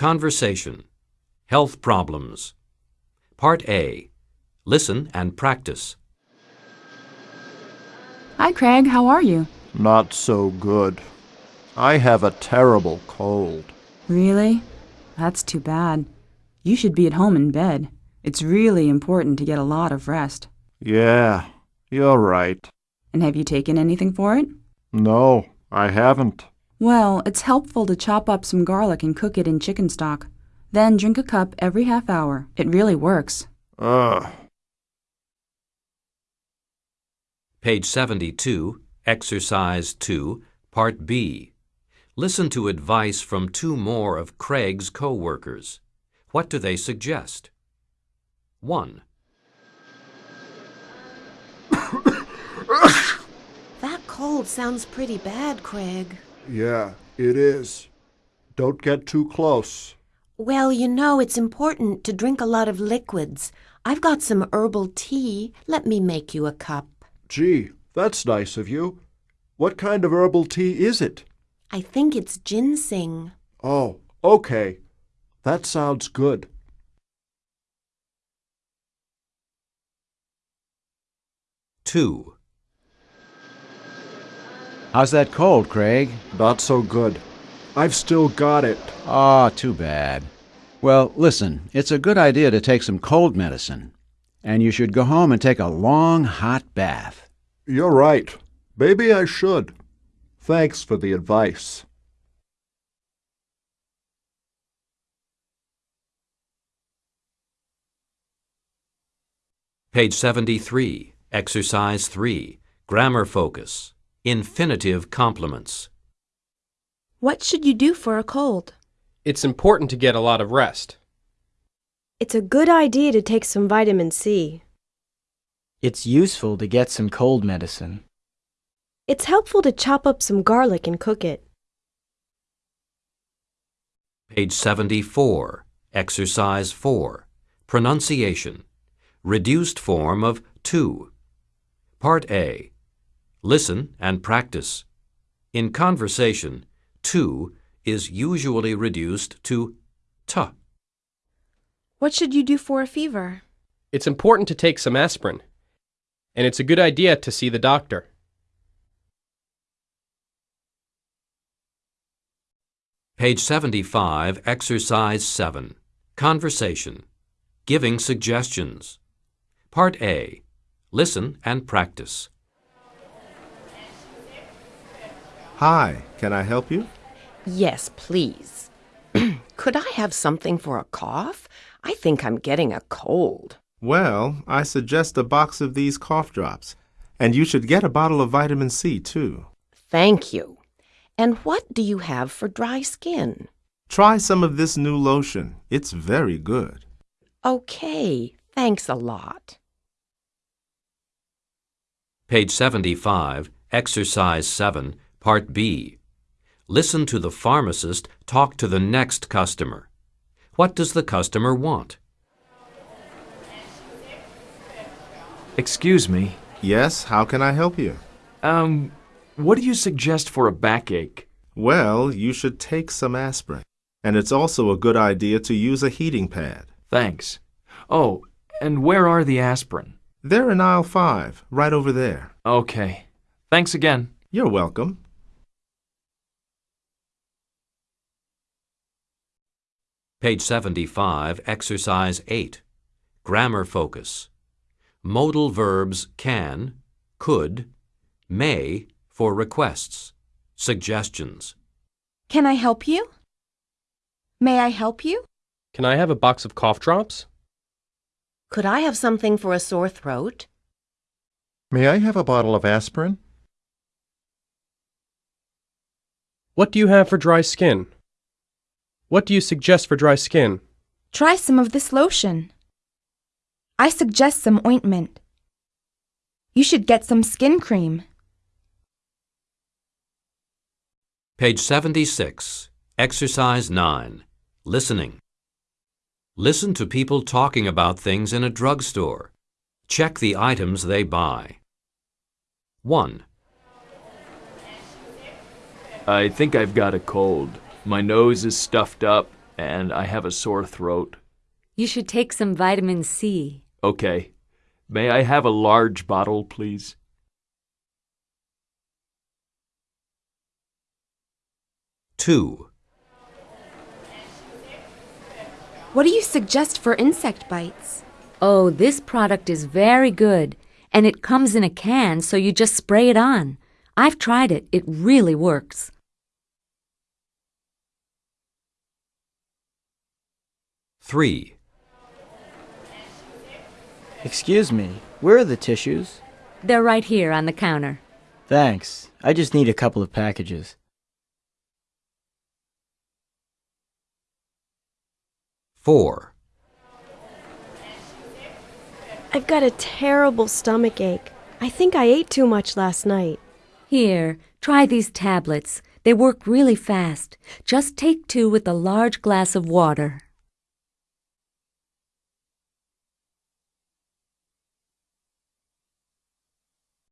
Conversation. Health problems. Part A. Listen and practice. Hi, Craig. How are you? Not so good. I have a terrible cold. Really? That's too bad. You should be at home in bed. It's really important to get a lot of rest. Yeah, you're right. And have you taken anything for it? No, I haven't. Well, it's helpful to chop up some garlic and cook it in chicken stock. Then drink a cup every half hour. It really works. Ugh. Page 72, Exercise 2, Part B. Listen to advice from two more of Craig's co-workers. What do they suggest? 1. That cold sounds pretty bad, Craig. Yeah, it is. Don't get too close. Well, you know, it's important to drink a lot of liquids. I've got some herbal tea. Let me make you a cup. Gee, that's nice of you. What kind of herbal tea is it? I think it's ginseng. Oh, okay. That sounds good. Two. How's that cold, Craig? Not so good. I've still got it. Ah, too bad. Well, listen, it's a good idea to take some cold medicine. And you should go home and take a long, hot bath. You're right. Maybe I should. Thanks for the advice. Page 73, Exercise 3, Grammar Focus. Infinitive complements. What should you do for a cold? It's important to get a lot of rest. It's a good idea to take some vitamin C. It's useful to get some cold medicine. It's helpful to chop up some garlic and cook it. Page 74, Exercise 4, Pronunciation. Reduced form of 2. Part A. Listen and practice. In conversation, to is usually reduced to t. What should you do for a fever? It's important to take some aspirin. And it's a good idea to see the doctor. Page 75, Exercise 7. Conversation. Giving suggestions. Part A. Listen and practice. Hi, can I help you? Yes, please. Could I have something for a cough? I think I'm getting a cold. Well, I suggest a box of these cough drops. And you should get a bottle of vitamin C, too. Thank you. And what do you have for dry skin? Try some of this new lotion. It's very good. Okay, thanks a lot. Page 75, Exercise 7, Part B. Listen to the pharmacist talk to the next customer. What does the customer want? Excuse me. Yes, how can I help you? Um, what do you suggest for a backache? Well, you should take some aspirin. And it's also a good idea to use a heating pad. Thanks. Oh, and where are the aspirin? They're in aisle 5, right over there. Okay. Thanks again. You're welcome. Page 75, Exercise 8. Grammar Focus. Modal verbs can, could, may for requests, suggestions. Can I help you? May I help you? Can I have a box of cough drops? Could I have something for a sore throat? May I have a bottle of aspirin? What do you have for dry skin? What do you suggest for dry skin? Try some of this lotion. I suggest some ointment. You should get some skin cream. Page 76, Exercise 9. Listening. Listen to people talking about things in a drugstore. Check the items they buy. 1. I think I've got a cold. My nose is stuffed up, and I have a sore throat. You should take some vitamin C. Okay. May I have a large bottle, please? Two. What do you suggest for insect bites? Oh, this product is very good, and it comes in a can, so you just spray it on. I've tried it. It really works. Three. Excuse me, where are the tissues? They're right here on the counter. Thanks. I just need a couple of packages. Four. I've got a terrible stomach ache. I think I ate too much last night. Here, try these tablets. They work really fast. Just take two with a large glass of water.